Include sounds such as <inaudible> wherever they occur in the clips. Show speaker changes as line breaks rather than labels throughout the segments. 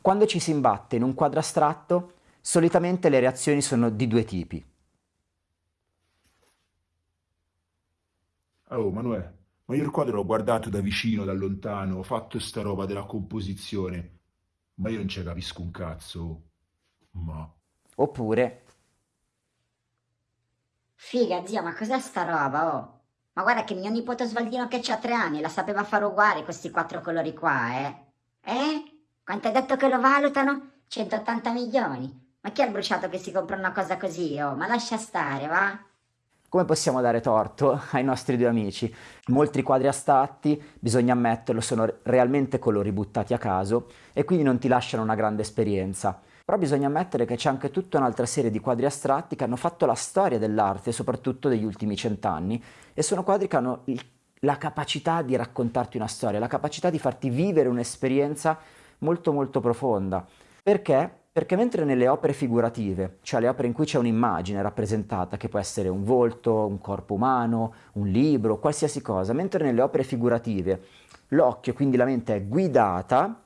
Quando ci si imbatte in un quadro astratto, solitamente le reazioni sono di due tipi.
Oh, Manuè, ma io il quadro l'ho guardato da vicino, da lontano, ho fatto sta roba della composizione, ma io non ci capisco un cazzo. Ma...
Oppure,
Figa, zio, ma cos'è sta roba, oh? Ma guarda che mio nipote Osvaldino che c'ha tre anni la sapeva fare uguale questi quattro colori qua, eh? Eh? Quanto hai detto che lo valutano? 180 milioni. Ma chi ha bruciato che si compra una cosa così, oh? Ma lascia stare, va?
come possiamo dare torto <laughs> ai nostri due amici? Molti quadri astratti, bisogna ammetterlo, sono realmente colori buttati a caso e quindi non ti lasciano una grande esperienza. Però bisogna ammettere che c'è anche tutta un'altra serie di quadri astratti che hanno fatto la storia dell'arte, soprattutto degli ultimi cent'anni, e sono quadri che hanno la capacità di raccontarti una storia, la capacità di farti vivere un'esperienza molto molto profonda. Perché? Perché mentre nelle opere figurative, cioè le opere in cui c'è un'immagine rappresentata, che può essere un volto, un corpo umano, un libro, qualsiasi cosa, mentre nelle opere figurative l'occhio, quindi la mente, è guidata,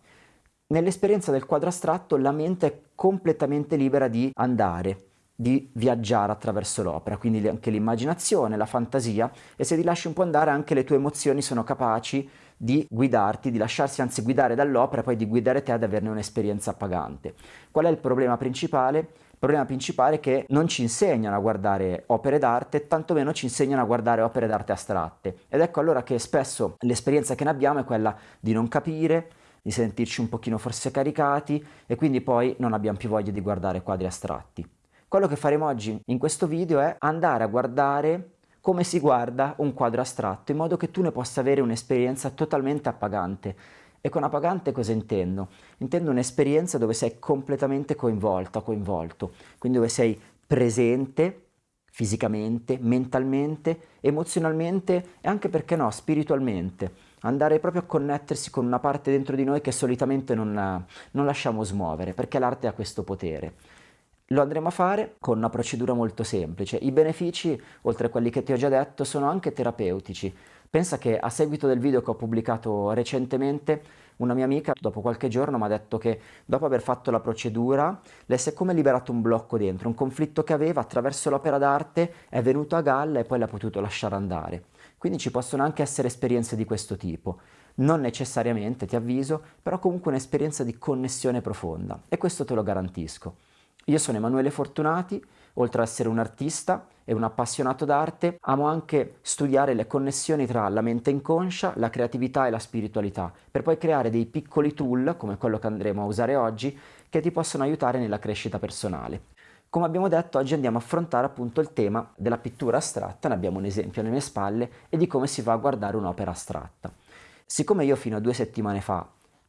nell'esperienza del quadro astratto la mente è completamente libera di andare, di viaggiare attraverso l'opera, quindi anche l'immaginazione, la fantasia, e se ti lasci un po' andare anche le tue emozioni sono capaci di guidarti, di lasciarsi anzi guidare dall'opera e poi di guidare te ad averne un'esperienza appagante. Qual è il problema principale? Il problema principale è che non ci insegnano a guardare opere d'arte, tantomeno ci insegnano a guardare opere d'arte astratte. Ed ecco allora che spesso l'esperienza che ne abbiamo è quella di non capire, di sentirci un pochino forse caricati e quindi poi non abbiamo più voglia di guardare quadri astratti. Quello che faremo oggi in questo video è andare a guardare come si guarda un quadro astratto, in modo che tu ne possa avere un'esperienza totalmente appagante. E con appagante cosa intendo? Intendo un'esperienza dove sei completamente coinvolta, coinvolto, quindi dove sei presente fisicamente, mentalmente, emozionalmente e anche perché no, spiritualmente. Andare proprio a connettersi con una parte dentro di noi che solitamente non, non lasciamo smuovere, perché l'arte ha questo potere. Lo andremo a fare con una procedura molto semplice. I benefici, oltre a quelli che ti ho già detto, sono anche terapeutici. Pensa che a seguito del video che ho pubblicato recentemente, una mia amica dopo qualche giorno mi ha detto che dopo aver fatto la procedura le si è come liberato un blocco dentro, un conflitto che aveva attraverso l'opera d'arte è venuto a galla e poi l'ha potuto lasciare andare. Quindi ci possono anche essere esperienze di questo tipo. Non necessariamente, ti avviso, però comunque un'esperienza di connessione profonda e questo te lo garantisco. Io sono Emanuele Fortunati, oltre ad essere un artista e un appassionato d'arte, amo anche studiare le connessioni tra la mente inconscia, la creatività e la spiritualità, per poi creare dei piccoli tool, come quello che andremo a usare oggi, che ti possono aiutare nella crescita personale. Come abbiamo detto, oggi andiamo a affrontare appunto il tema della pittura astratta, ne abbiamo un esempio alle mie spalle, e di come si va a guardare un'opera astratta. Siccome io fino a due settimane fa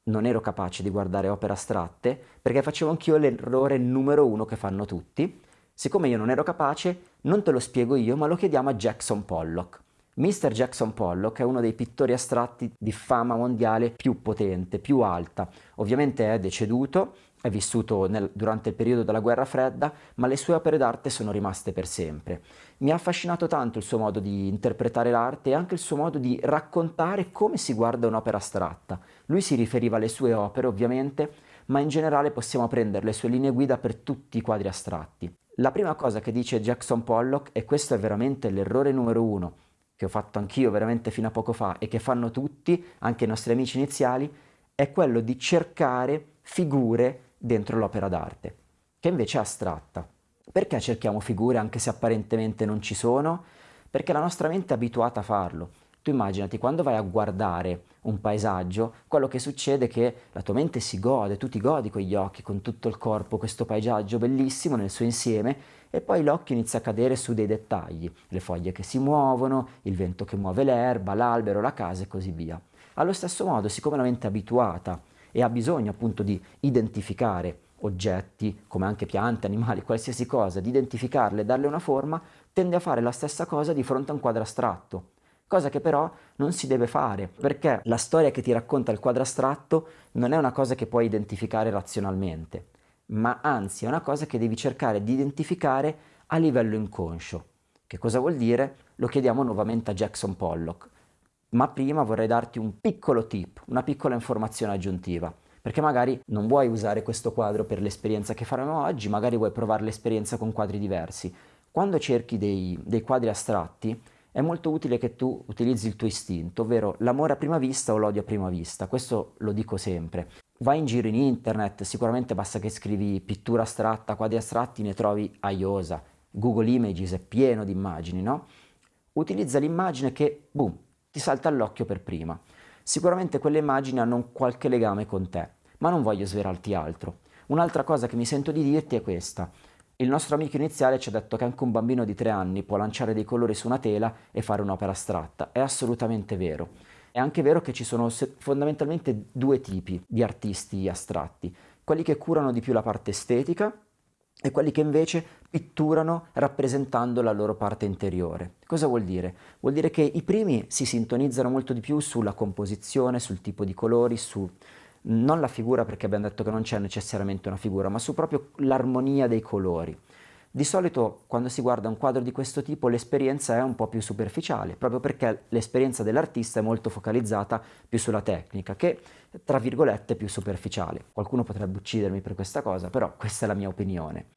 non ero capace di guardare opere astratte perché facevo anch'io l'errore numero uno che fanno tutti. Siccome io non ero capace, non te lo spiego io, ma lo chiediamo a Jackson Pollock. Mr. Jackson Pollock è uno dei pittori astratti di fama mondiale più potente, più alta. Ovviamente è deceduto, è vissuto nel, durante il periodo della guerra fredda, ma le sue opere d'arte sono rimaste per sempre. Mi ha affascinato tanto il suo modo di interpretare l'arte e anche il suo modo di raccontare come si guarda un'opera astratta. Lui si riferiva alle sue opere, ovviamente, ma in generale possiamo prendere le sue linee guida per tutti i quadri astratti. La prima cosa che dice Jackson Pollock, e questo è veramente l'errore numero uno, che ho fatto anch'io veramente fino a poco fa e che fanno tutti, anche i nostri amici iniziali, è quello di cercare figure dentro l'opera d'arte, che invece è astratta. Perché cerchiamo figure anche se apparentemente non ci sono? Perché la nostra mente è abituata a farlo. Tu immaginati quando vai a guardare un paesaggio, quello che succede è che la tua mente si gode, tu ti godi con gli occhi, con tutto il corpo, questo paesaggio bellissimo nel suo insieme e poi l'occhio inizia a cadere su dei dettagli, le foglie che si muovono, il vento che muove l'erba, l'albero, la casa e così via. Allo stesso modo, siccome la mente è abituata e ha bisogno appunto di identificare oggetti, come anche piante, animali, qualsiasi cosa, di identificarle darle una forma, tende a fare la stessa cosa di fronte a un quadro astratto cosa che però non si deve fare, perché la storia che ti racconta il quadro astratto non è una cosa che puoi identificare razionalmente, ma anzi è una cosa che devi cercare di identificare a livello inconscio. Che cosa vuol dire? Lo chiediamo nuovamente a Jackson Pollock. Ma prima vorrei darti un piccolo tip, una piccola informazione aggiuntiva. perché magari non vuoi usare questo quadro per l'esperienza che faremo oggi, magari vuoi provare l'esperienza con quadri diversi. Quando cerchi dei, dei quadri astratti è molto utile che tu utilizzi il tuo istinto, ovvero l'amore a prima vista o l'odio a prima vista, questo lo dico sempre. Vai in giro in internet, sicuramente basta che scrivi pittura astratta, quadri astratti, ne trovi a iosa. Google Images è pieno di immagini, no? Utilizza l'immagine che, boom, ti salta all'occhio per prima. Sicuramente quelle immagini hanno un qualche legame con te, ma non voglio svelarti altro. Un'altra cosa che mi sento di dirti è questa. Il nostro amico iniziale ci ha detto che anche un bambino di tre anni può lanciare dei colori su una tela e fare un'opera astratta. È assolutamente vero. È anche vero che ci sono fondamentalmente due tipi di artisti astratti, quelli che curano di più la parte estetica e quelli che invece pitturano rappresentando la loro parte interiore. Cosa vuol dire? Vuol dire che i primi si sintonizzano molto di più sulla composizione, sul tipo di colori, su non la figura perché abbiamo detto che non c'è necessariamente una figura, ma su proprio l'armonia dei colori. Di solito quando si guarda un quadro di questo tipo l'esperienza è un po' più superficiale, proprio perché l'esperienza dell'artista è molto focalizzata più sulla tecnica, che tra virgolette è più superficiale. Qualcuno potrebbe uccidermi per questa cosa, però questa è la mia opinione.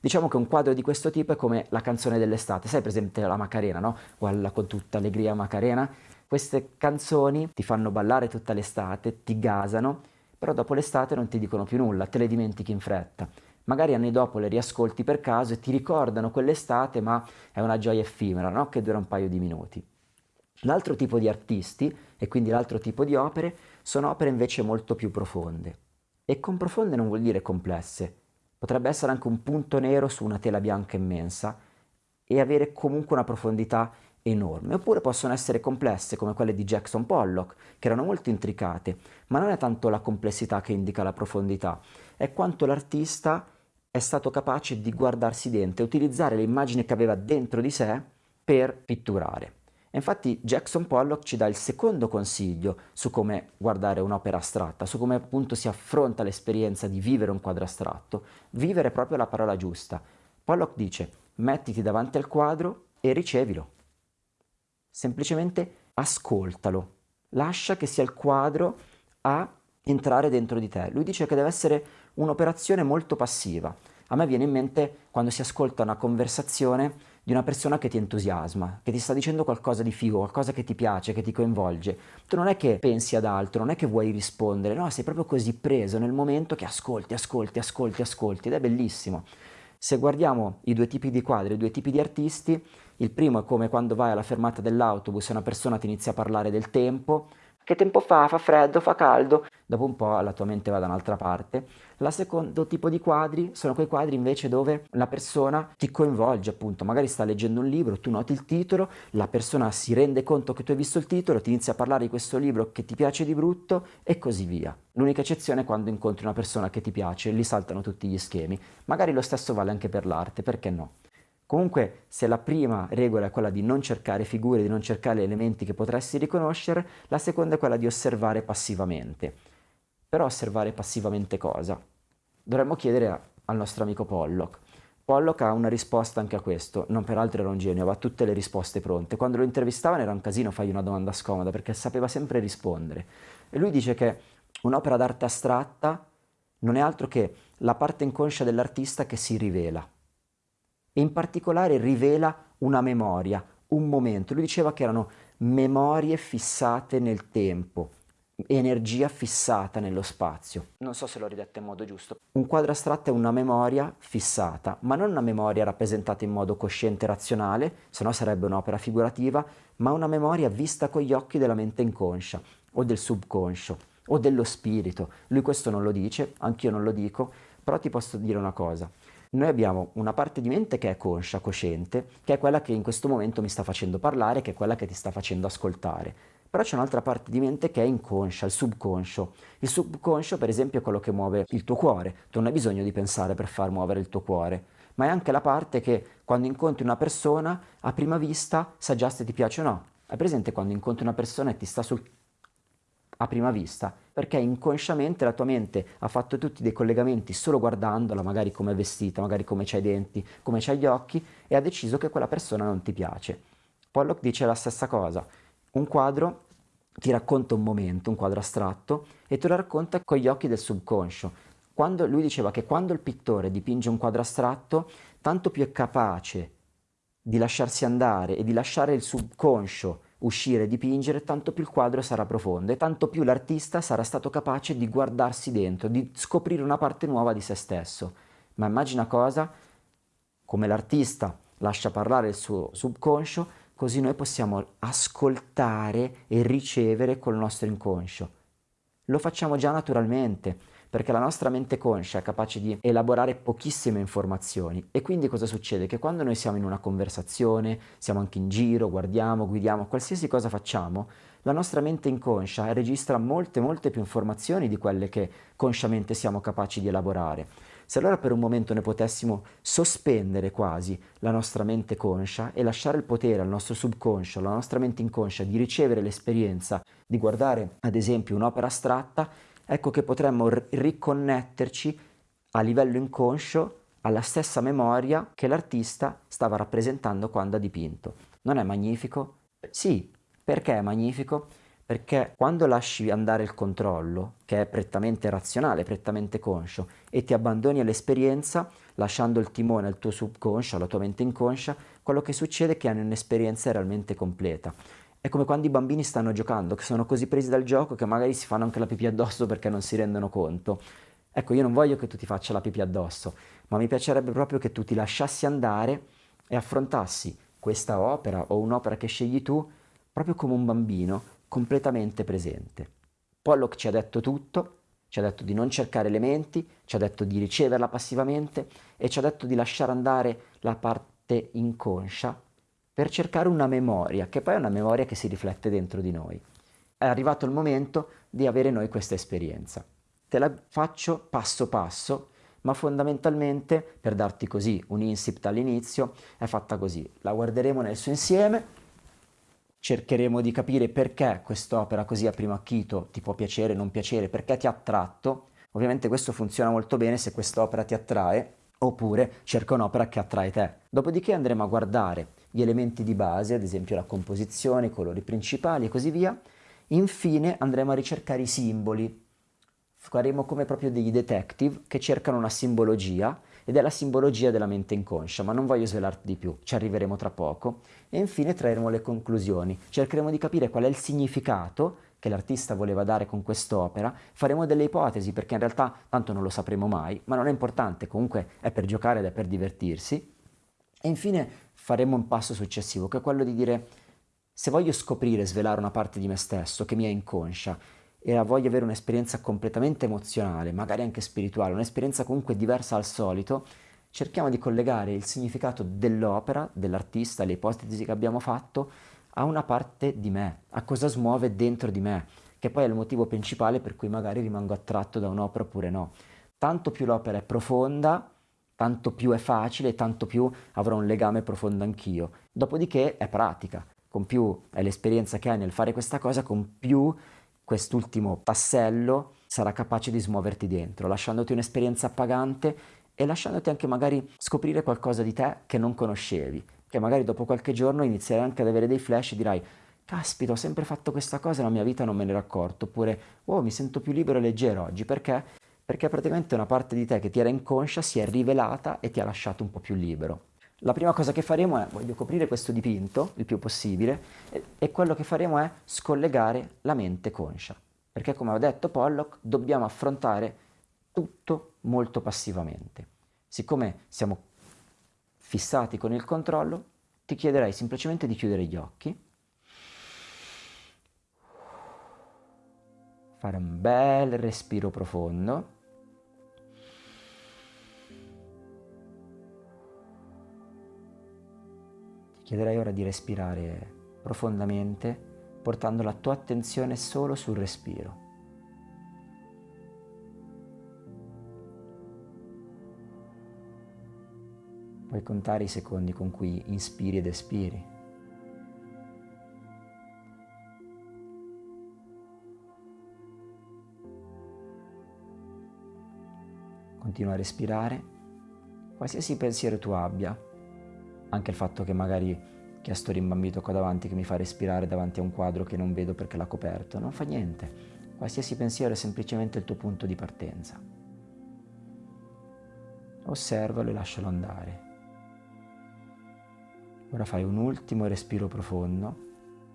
Diciamo che un quadro di questo tipo è come la canzone dell'estate, sai presente la Macarena, no? Quella con tutta allegria Macarena? Queste canzoni ti fanno ballare tutta l'estate, ti gasano, però dopo l'estate non ti dicono più nulla, te le dimentichi in fretta magari anni dopo le riascolti per caso e ti ricordano quell'estate, ma è una gioia effimera, no? che dura un paio di minuti. L'altro tipo di artisti, e quindi l'altro tipo di opere, sono opere invece molto più profonde. E con profonde non vuol dire complesse, potrebbe essere anche un punto nero su una tela bianca immensa e avere comunque una profondità enorme, oppure possono essere complesse come quelle di Jackson Pollock, che erano molto intricate, ma non è tanto la complessità che indica la profondità, è quanto l'artista è stato capace di guardarsi dentro e utilizzare le immagini che aveva dentro di sé per pitturare. E infatti Jackson Pollock ci dà il secondo consiglio su come guardare un'opera astratta, su come appunto si affronta l'esperienza di vivere un quadro astratto. Vivere è proprio la parola giusta. Pollock dice mettiti davanti al quadro e ricevilo. Semplicemente ascoltalo. Lascia che sia il quadro a entrare dentro di te. Lui dice che deve essere un'operazione molto passiva. A me viene in mente quando si ascolta una conversazione di una persona che ti entusiasma, che ti sta dicendo qualcosa di figo, qualcosa che ti piace, che ti coinvolge. Tu non è che pensi ad altro, non è che vuoi rispondere, no, sei proprio così preso nel momento che ascolti, ascolti, ascolti, ascolti ed è bellissimo. Se guardiamo i due tipi di quadri, i due tipi di artisti, il primo è come quando vai alla fermata dell'autobus e una persona ti inizia a parlare del tempo, che tempo fa? Fa freddo? Fa caldo? Dopo un po' la tua mente va da un'altra parte. La secondo tipo di quadri sono quei quadri invece dove la persona ti coinvolge appunto, magari sta leggendo un libro, tu noti il titolo, la persona si rende conto che tu hai visto il titolo, ti inizia a parlare di questo libro che ti piace di brutto e così via. L'unica eccezione è quando incontri una persona che ti piace, lì saltano tutti gli schemi. Magari lo stesso vale anche per l'arte, perché no? Comunque, se la prima regola è quella di non cercare figure, di non cercare elementi che potresti riconoscere, la seconda è quella di osservare passivamente. Però osservare passivamente cosa? Dovremmo chiedere a, al nostro amico Pollock. Pollock ha una risposta anche a questo, non peraltro era un genio, aveva tutte le risposte pronte. Quando lo intervistavano era un casino fargli una domanda scomoda perché sapeva sempre rispondere. E lui dice che un'opera d'arte astratta non è altro che la parte inconscia dell'artista che si rivela e in particolare rivela una memoria, un momento. Lui diceva che erano memorie fissate nel tempo, energia fissata nello spazio. Non so se l'ho ridetto in modo giusto. Un quadro astratto è una memoria fissata, ma non una memoria rappresentata in modo cosciente e razionale, se no sarebbe un'opera figurativa, ma una memoria vista con gli occhi della mente inconscia o del subconscio o dello spirito. Lui questo non lo dice, anch'io non lo dico, però ti posso dire una cosa. Noi abbiamo una parte di mente che è conscia, cosciente, che è quella che in questo momento mi sta facendo parlare, che è quella che ti sta facendo ascoltare. Però c'è un'altra parte di mente che è inconscia, il subconscio. Il subconscio, per esempio, è quello che muove il tuo cuore. Tu non hai bisogno di pensare per far muovere il tuo cuore, ma è anche la parte che quando incontri una persona, a prima vista sa già se ti piace o no. Hai presente quando incontri una persona e ti sta sul a prima vista, perché inconsciamente la tua mente ha fatto tutti dei collegamenti solo guardandola, magari come è vestita, magari come c'ha i denti, come c'ha gli occhi, e ha deciso che quella persona non ti piace. Pollock dice la stessa cosa. Un quadro ti racconta un momento, un quadro astratto, e te lo racconta con gli occhi del subconscio. Quando, lui diceva che quando il pittore dipinge un quadro astratto, tanto più è capace di lasciarsi andare e di lasciare il subconscio uscire e dipingere, tanto più il quadro sarà profondo e tanto più l'artista sarà stato capace di guardarsi dentro, di scoprire una parte nuova di se stesso. Ma immagina cosa? Come l'artista lascia parlare il suo subconscio, così noi possiamo ascoltare e ricevere col nostro inconscio. Lo facciamo già naturalmente, perché la nostra mente conscia è capace di elaborare pochissime informazioni e quindi cosa succede? Che quando noi siamo in una conversazione, siamo anche in giro, guardiamo, guidiamo, qualsiasi cosa facciamo, la nostra mente inconscia registra molte molte più informazioni di quelle che consciamente siamo capaci di elaborare. Se allora per un momento noi potessimo sospendere quasi la nostra mente conscia e lasciare il potere al nostro subconscio, alla nostra mente inconscia di ricevere l'esperienza di guardare ad esempio un'opera astratta, ecco che potremmo riconnetterci a livello inconscio alla stessa memoria che l'artista stava rappresentando quando ha dipinto. Non è magnifico? Sì, perché è magnifico? Perché quando lasci andare il controllo, che è prettamente razionale, prettamente conscio, e ti abbandoni all'esperienza, lasciando il timone al tuo subconscio, alla tua mente inconscia, quello che succede è che hanno un'esperienza realmente completa. È come quando i bambini stanno giocando, che sono così presi dal gioco che magari si fanno anche la pipì addosso perché non si rendono conto. Ecco, io non voglio che tu ti faccia la pipì addosso, ma mi piacerebbe proprio che tu ti lasciassi andare e affrontassi questa opera o un'opera che scegli tu proprio come un bambino completamente presente. Pollock ci ha detto tutto, ci ha detto di non cercare elementi, ci ha detto di riceverla passivamente e ci ha detto di lasciare andare la parte inconscia per cercare una memoria, che poi è una memoria che si riflette dentro di noi. È arrivato il momento di avere noi questa esperienza. Te la faccio passo passo, ma fondamentalmente, per darti così un incipit all'inizio, è fatta così. La guarderemo nel suo insieme, cercheremo di capire perché quest'opera così a primo acchito ti può piacere, non piacere, perché ti ha attratto. Ovviamente questo funziona molto bene se quest'opera ti attrae, oppure cerca un'opera che attrae te. Dopodiché andremo a guardare gli elementi di base, ad esempio la composizione, i colori principali e così via. Infine andremo a ricercare i simboli. Faremo come proprio degli detective che cercano una simbologia ed è la simbologia della mente inconscia, ma non voglio svelarti di più, ci arriveremo tra poco. E infine trarremo le conclusioni, cercheremo di capire qual è il significato che l'artista voleva dare con quest'opera, faremo delle ipotesi perché in realtà tanto non lo sapremo mai, ma non è importante, comunque è per giocare ed è per divertirsi. E infine faremo un passo successivo, che è quello di dire se voglio scoprire, svelare una parte di me stesso che mi è inconscia e voglio avere un'esperienza completamente emozionale, magari anche spirituale, un'esperienza comunque diversa al solito, cerchiamo di collegare il significato dell'opera, dell'artista, le ipotesi che abbiamo fatto, a una parte di me, a cosa smuove dentro di me, che poi è il motivo principale per cui magari rimango attratto da un'opera oppure no. Tanto più l'opera è profonda, tanto più è facile, tanto più avrò un legame profondo anch'io. Dopodiché è pratica, con più è l'esperienza che hai nel fare questa cosa, con più quest'ultimo tassello sarà capace di smuoverti dentro, lasciandoti un'esperienza appagante e lasciandoti anche magari scoprire qualcosa di te che non conoscevi, che magari dopo qualche giorno inizierai anche ad avere dei flash e dirai caspita ho sempre fatto questa cosa e la mia vita non me ne ero accorto, oppure oh mi sento più libero e leggero oggi, perché? Perché praticamente una parte di te che ti era inconscia si è rivelata e ti ha lasciato un po' più libero. La prima cosa che faremo è, voglio coprire questo dipinto il più possibile, e, e quello che faremo è scollegare la mente conscia. Perché come ho detto Pollock, dobbiamo affrontare tutto molto passivamente. Siccome siamo fissati con il controllo, ti chiederei semplicemente di chiudere gli occhi, fare un bel respiro profondo Chiederei ora di respirare profondamente, portando la tua attenzione solo sul respiro. Puoi contare i secondi con cui inspiri ed espiri. Continua a respirare, qualsiasi pensiero tu abbia, anche il fatto che magari che sto rimbambito qua davanti che mi fa respirare davanti a un quadro che non vedo perché l'ha coperto. Non fa niente. Qualsiasi pensiero è semplicemente il tuo punto di partenza. Osservalo e lascialo andare. Ora fai un ultimo respiro profondo,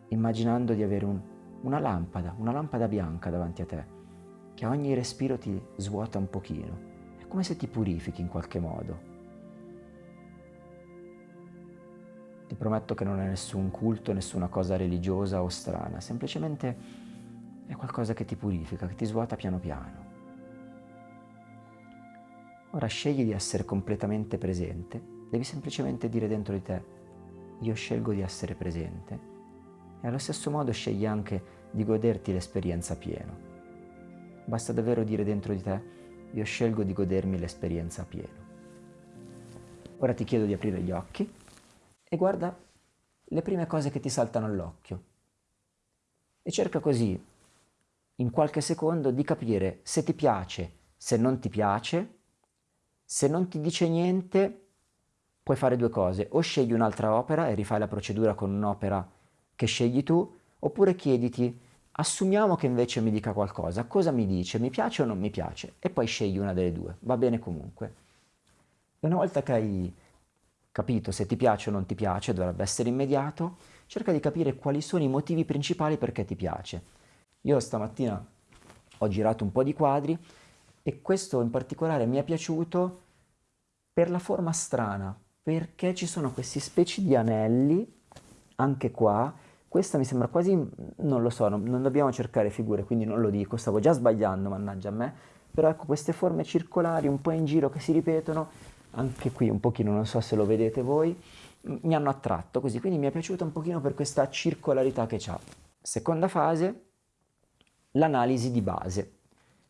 immaginando di avere un, una lampada, una lampada bianca davanti a te, che a ogni respiro ti svuota un pochino. È come se ti purifichi in qualche modo. Ti prometto che non è nessun culto, nessuna cosa religiosa o strana, semplicemente è qualcosa che ti purifica, che ti svuota piano piano. Ora scegli di essere completamente presente, devi semplicemente dire dentro di te, io scelgo di essere presente e allo stesso modo scegli anche di goderti l'esperienza pieno. Basta davvero dire dentro di te, io scelgo di godermi l'esperienza pieno. Ora ti chiedo di aprire gli occhi e guarda le prime cose che ti saltano all'occhio. E cerca così, in qualche secondo, di capire se ti piace, se non ti piace. Se non ti dice niente, puoi fare due cose. O scegli un'altra opera e rifai la procedura con un'opera che scegli tu, oppure chiediti, assumiamo che invece mi dica qualcosa. Cosa mi dice? Mi piace o non mi piace? E poi scegli una delle due. Va bene comunque. Una volta che hai capito se ti piace o non ti piace, dovrebbe essere immediato, cerca di capire quali sono i motivi principali perché ti piace. Io stamattina ho girato un po' di quadri e questo in particolare mi è piaciuto per la forma strana, perché ci sono questi specie di anelli, anche qua, questa mi sembra quasi, non lo so, non, non dobbiamo cercare figure, quindi non lo dico, stavo già sbagliando, mannaggia a me, però ecco queste forme circolari un po' in giro che si ripetono, anche qui un pochino, non so se lo vedete voi, mi hanno attratto così, quindi mi è piaciuto un pochino per questa circolarità che ha. Seconda fase, l'analisi di base.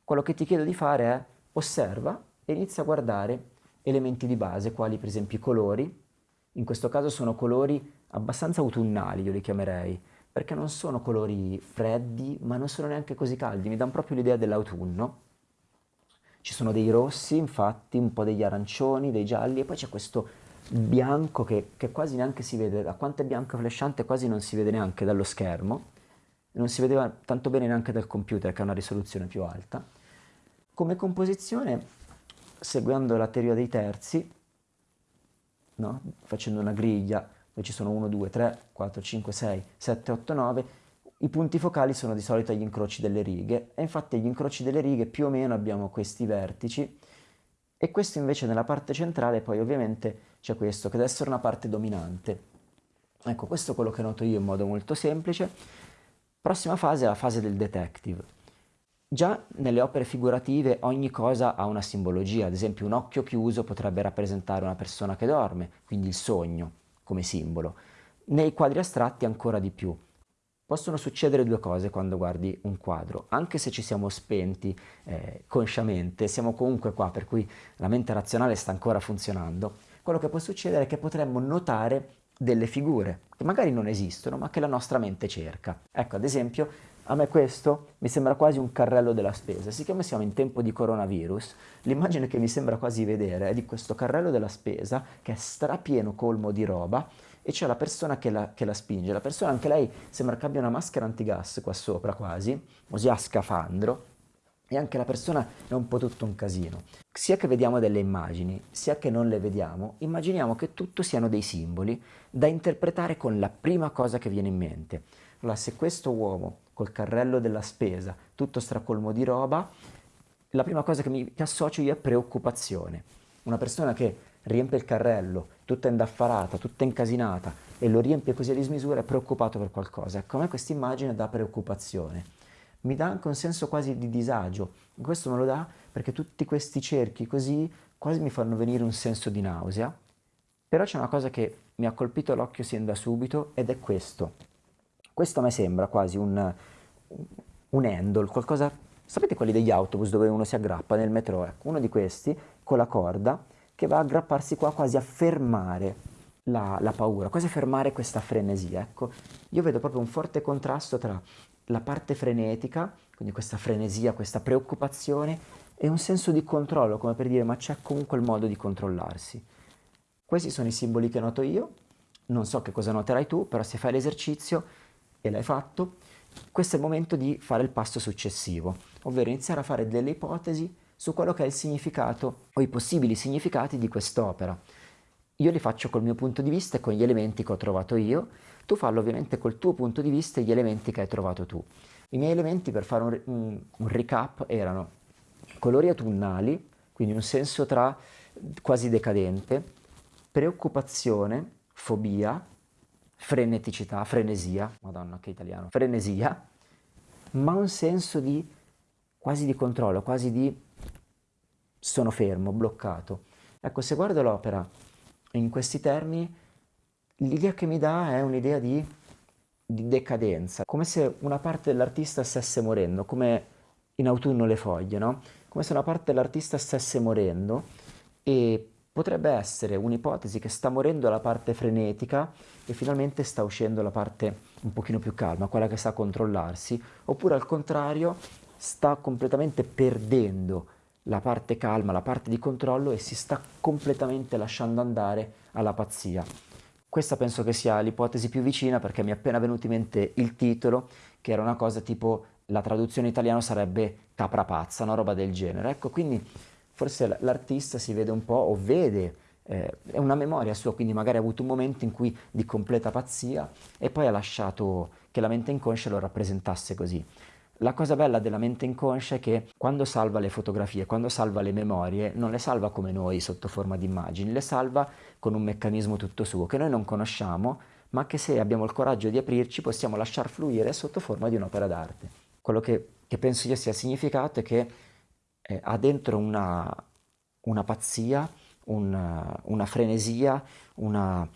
Quello che ti chiedo di fare è osserva e inizia a guardare elementi di base, quali per esempio i colori, in questo caso sono colori abbastanza autunnali, io li chiamerei, perché non sono colori freddi, ma non sono neanche così caldi, mi danno proprio l'idea dell'autunno. Ci sono dei rossi, infatti, un po' degli arancioni, dei gialli e poi c'è questo bianco che, che, quasi neanche si vede, da quanto è bianco flashante quasi non si vede neanche dallo schermo, non si vedeva tanto bene neanche dal computer che ha una risoluzione più alta. Come composizione, seguendo la teoria dei terzi, no? facendo una griglia dove ci sono 1, 2, 3, 4, 5, 6, 7, 8, 9, i punti focali sono di solito gli incroci delle righe e infatti agli incroci delle righe più o meno abbiamo questi vertici e questo invece nella parte centrale poi ovviamente c'è questo che deve essere una parte dominante. Ecco, questo è quello che noto io in modo molto semplice. Prossima fase è la fase del detective. Già nelle opere figurative ogni cosa ha una simbologia, ad esempio un occhio chiuso potrebbe rappresentare una persona che dorme, quindi il sogno come simbolo. Nei quadri astratti ancora di più. Possono succedere due cose quando guardi un quadro, anche se ci siamo spenti eh, consciamente, siamo comunque qua, per cui la mente razionale sta ancora funzionando. Quello che può succedere è che potremmo notare delle figure che magari non esistono, ma che la nostra mente cerca. Ecco, ad esempio, a me questo mi sembra quasi un carrello della spesa. Siccome siamo in tempo di coronavirus, l'immagine che mi sembra quasi vedere è di questo carrello della spesa che è strapieno colmo di roba e c'è la persona che la, che la, spinge. La persona, anche lei, sembra che abbia una maschera antigas qua sopra quasi, così a scafandro, e anche la persona è un po' tutto un casino. Sia che vediamo delle immagini, sia che non le vediamo, immaginiamo che tutto siano dei simboli da interpretare con la prima cosa che viene in mente. Allora, se questo uomo col carrello della spesa, tutto stracolmo di roba, la prima cosa che mi associo io è preoccupazione. Una persona che riempie il carrello, tutta indaffarata, tutta incasinata, e lo riempie così a dismisura, è preoccupato per qualcosa. Ecco, a me questa immagine dà preoccupazione. Mi dà anche un senso quasi di disagio. Questo me lo dà perché tutti questi cerchi così quasi mi fanno venire un senso di nausea. Però c'è una cosa che mi ha colpito l'occhio sin da subito ed è questo. Questo a me sembra quasi un, un handle, qualcosa... Sapete quelli degli autobus dove uno si aggrappa nel metro? Ecco, uno di questi con la corda che va a aggrapparsi qua quasi a fermare la, la, paura, quasi a fermare questa frenesia. Ecco, io vedo proprio un forte contrasto tra la parte frenetica, quindi questa frenesia, questa preoccupazione, e un senso di controllo, come per dire ma c'è comunque il modo di controllarsi. Questi sono i simboli che noto io, non so che cosa noterai tu, però se fai l'esercizio e l'hai fatto, questo è il momento di fare il passo successivo, ovvero iniziare a fare delle ipotesi su quello che è il significato o i possibili significati di quest'opera. Io li faccio col mio punto di vista e con gli elementi che ho trovato io, tu fallo ovviamente col tuo punto di vista e gli elementi che hai trovato tu. I miei elementi, per fare un, un, recap, erano colori autunnali, quindi un senso tra quasi decadente, preoccupazione, fobia, freneticità, frenesia, madonna che italiano, frenesia, ma un senso di quasi di controllo, quasi di sono fermo, bloccato. Ecco, se guardo l'opera in questi termini, l'idea che mi dà è un'idea di, di decadenza, come se una parte dell'artista stesse morendo, come in autunno le foglie, no? Come se una parte dell'artista stesse morendo e Potrebbe essere un'ipotesi che sta morendo la parte frenetica e finalmente sta uscendo la parte un pochino più calma, quella che sa controllarsi, oppure al contrario sta completamente perdendo la parte calma, la parte di controllo e si sta completamente lasciando andare alla pazzia. Questa penso che sia l'ipotesi più vicina perché mi è appena venuto in mente il titolo, che era una cosa tipo la traduzione italiana sarebbe capra pazza, una roba del genere. Ecco, quindi forse l'artista si vede un po' o vede, eh, è una memoria sua, quindi magari ha avuto un momento in cui di completa pazzia e poi ha lasciato che la mente inconscia lo rappresentasse così. La cosa bella della mente inconscia è che quando salva le fotografie, quando salva le memorie, non le salva come noi sotto forma di immagini, le salva con un meccanismo tutto suo che noi non conosciamo, ma che se abbiamo il coraggio di aprirci possiamo lasciar fluire sotto forma di un'opera d'arte. Quello che, che penso io sia significato è che eh, ha dentro una, una pazzia, una, una frenesia, una,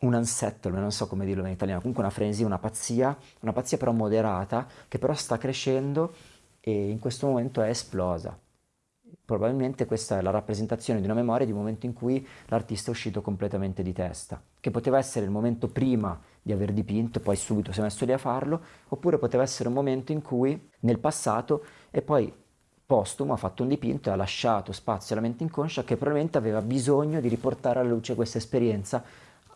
un unsettlement, non so come dirlo in italiano, comunque una frenesia, una pazzia, una pazzia però moderata, che però sta crescendo e in questo momento è esplosa. Probabilmente questa è la rappresentazione di una memoria di un momento in cui l'artista è uscito completamente di testa, che poteva essere il momento prima di aver dipinto poi subito si è messo lì a farlo, oppure poteva essere un momento in cui nel passato e poi postumo ha fatto un dipinto e ha lasciato spazio alla mente inconscia che probabilmente aveva bisogno di riportare alla luce questa esperienza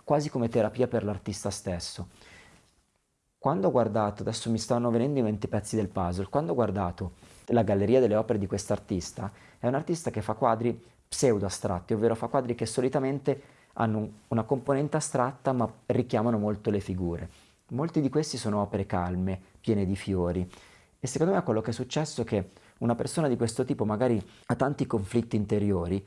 quasi come terapia per l'artista stesso. Quando ho guardato, adesso mi stanno venendo in mente i pezzi del puzzle, quando ho guardato la galleria delle opere di quest'artista, è un artista che fa quadri pseudo-astratti, ovvero fa quadri che solitamente hanno una componente astratta ma richiamano molto le figure. Molti di questi sono opere calme, piene di fiori e secondo me quello che è successo è che una persona di questo tipo magari ha tanti conflitti interiori,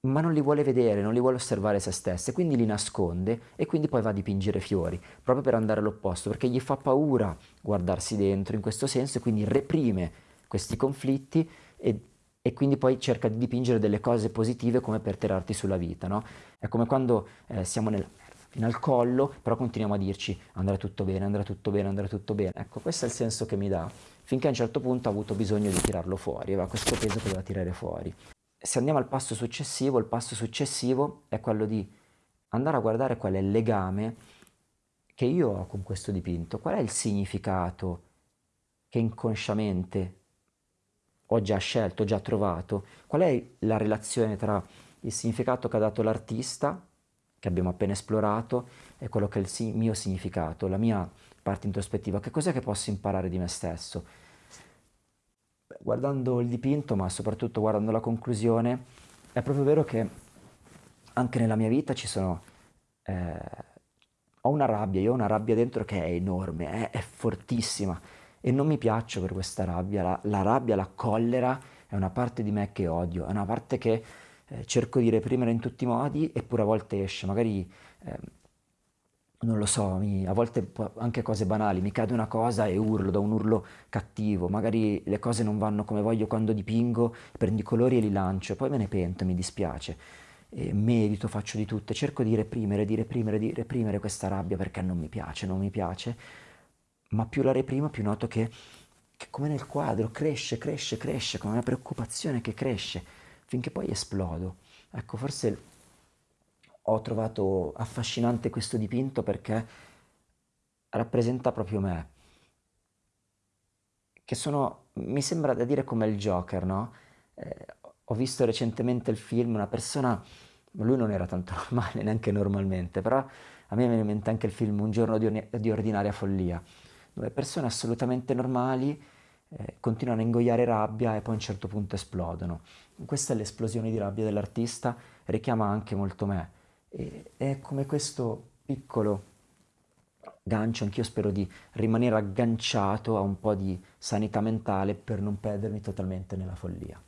ma non li vuole vedere, non li vuole osservare se stessa, e quindi li nasconde e quindi poi va a dipingere fiori, proprio per andare all'opposto, perché gli fa paura guardarsi dentro in questo senso e quindi reprime questi conflitti e, e quindi poi cerca di dipingere delle cose positive come per tirarti sulla vita, no? È come quando eh, siamo nel, fino al collo, però continuiamo a dirci andrà tutto bene, andrà tutto bene, andrà tutto bene. Ecco, questo è il senso che mi dà finché a un certo punto ha avuto bisogno di tirarlo fuori, aveva questo peso che doveva tirare fuori. Se andiamo al passo successivo, il passo successivo è quello di andare a guardare qual è il legame che io ho con questo dipinto, qual è il significato che inconsciamente ho già scelto, ho già trovato, qual è la relazione tra il significato che ha dato l'artista, che abbiamo appena esplorato, e quello che è il mio significato, la mia parte introspettiva, che cos'è che posso imparare di me stesso? Guardando il dipinto, ma soprattutto guardando la conclusione, è proprio vero che anche nella mia vita ci sono... Eh, ho una rabbia, io ho una rabbia dentro che è enorme, è, è fortissima e non mi piaccio per questa rabbia, la, la, rabbia, la collera è una parte di me che odio, è una parte che eh, cerco di reprimere in tutti i modi eppure a volte esce, magari eh, non lo so, mi, a volte anche cose banali, mi cade una cosa e urlo, da un urlo cattivo, magari le cose non vanno come voglio quando dipingo, prendo i colori e li lancio, poi me ne pento, mi dispiace, e medito, faccio di tutto, cerco di reprimere, di reprimere, di reprimere questa rabbia perché non mi piace, non mi piace, ma più la reprimo più noto che, che come nel quadro cresce, cresce, cresce, come una preoccupazione che cresce, finché poi esplodo. Ecco, forse ho trovato affascinante questo dipinto perché rappresenta proprio me, che sono, mi sembra da dire come il Joker, no? Eh, ho visto recentemente il film, una persona, lui non era tanto <laughs> normale neanche normalmente, però A me viene in mente anche il film Un giorno di, di ordinaria follia, dove persone assolutamente normali eh, continuano a ingoiare rabbia e poi a un certo punto esplodono. Questa è l'esplosione di rabbia dell'artista, richiama anche molto me. E è come questo piccolo gancio, anch'io spero di rimanere agganciato a un po' di sanità mentale per non perdermi totalmente nella follia.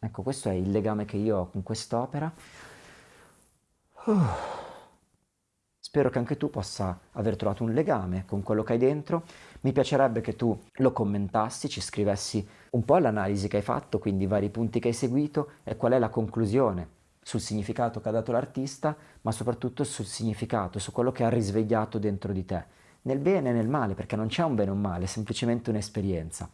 Ecco, questo è il legame che io ho con quest'opera. Uh. <sighs> Spero che anche tu possa aver trovato un legame con quello che hai dentro. Mi piacerebbe che tu lo commentassi, ci scrivessi un po' l'analisi che hai fatto, quindi i vari punti che hai seguito e qual è la conclusione sul significato che ha dato l'artista, ma soprattutto sul significato, su quello che ha risvegliato dentro di te, nel bene e nel male, perché non c'è un bene o un male, è semplicemente un'esperienza.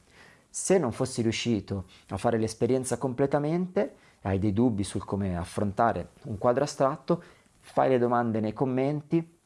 Se non fossi riuscito a fare l'esperienza completamente, hai dei dubbi sul come affrontare un quadro astratto, fai le domande nei commenti,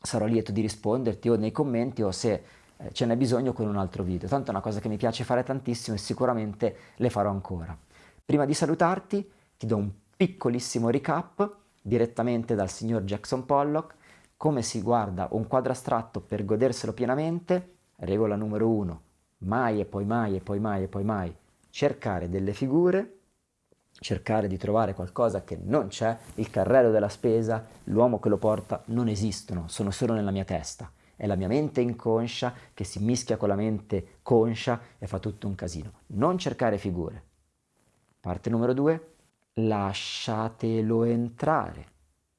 sarò lieto di risponderti o nei commenti o se eh, ce n'è bisogno con un altro video. Tanto è una cosa che mi piace fare tantissimo e sicuramente le farò ancora. Prima di salutarti ti do un piccolissimo recap direttamente dal signor Jackson Pollock, come si guarda un quadro astratto per goderselo pienamente, regola numero uno, mai e poi mai e poi mai e poi mai cercare delle figure, cercare di trovare qualcosa che non c'è, il carrello della spesa, l'uomo che lo porta, non esistono, sono solo nella mia testa. È la mia mente inconscia che si mischia con la mente conscia e fa tutto un casino. Non cercare figure. Parte numero due, lasciatelo entrare.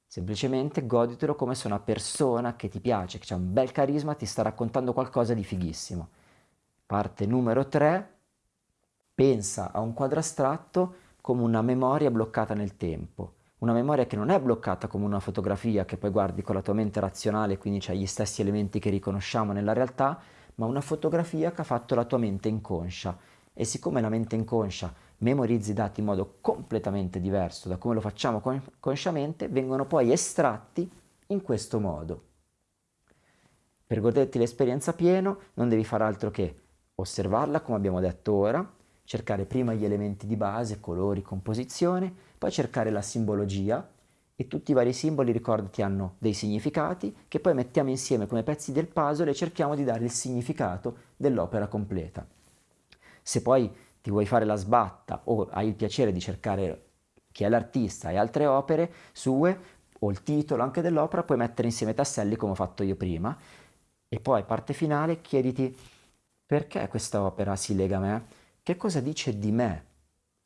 Semplicemente goditelo come se una persona che ti piace, che ha un bel carisma, ti sta raccontando qualcosa di fighissimo. Parte numero 3, pensa a un quadro astratto come una memoria bloccata nel tempo. Una memoria che non è bloccata come una fotografia che poi guardi con la tua mente razionale, quindi c'hai gli stessi elementi che riconosciamo nella realtà, ma una fotografia che ha fatto la tua mente inconscia. E siccome la mente inconscia memorizzi i dati in modo completamente diverso da come lo facciamo consciamente, vengono poi estratti in questo modo. Per goderti l'esperienza pieno non devi fare altro che osservarla come abbiamo detto ora, cercare prima gli elementi di base, colori, composizione, poi cercare la simbologia e tutti i vari simboli, ricordati, hanno dei significati che poi mettiamo insieme come pezzi del puzzle e cerchiamo di dare il significato dell'opera completa. Se poi ti vuoi fare la sbatta o hai il piacere di cercare chi è l'artista e altre opere sue o il titolo anche dell'opera, puoi mettere insieme i tasselli come ho fatto io prima e poi parte finale chiediti perché questa opera si lega a me? Che cosa dice di me?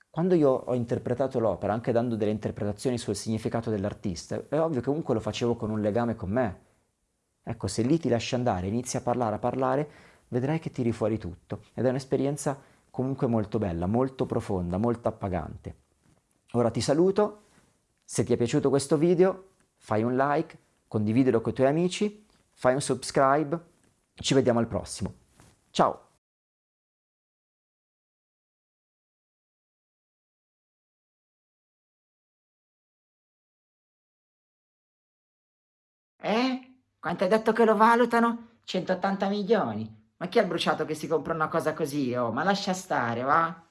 Quando io ho interpretato l'opera, anche dando delle interpretazioni sul significato dell'artista, è ovvio che comunque lo facevo con un legame con me. Ecco, se lì ti lasci andare, inizi a parlare, a parlare, vedrai che tiri fuori tutto. Ed è un'esperienza comunque molto bella, molto profonda, molto appagante. Ora ti saluto, se ti è piaciuto questo video fai un like, condividilo con i tuoi amici, fai un subscribe, ci vediamo al prossimo. Ciao!
Eh? Quanto hai detto che lo valutano? 180 milioni. Ma chi ha bruciato che si compra una cosa così? Oh, ma lascia stare, va?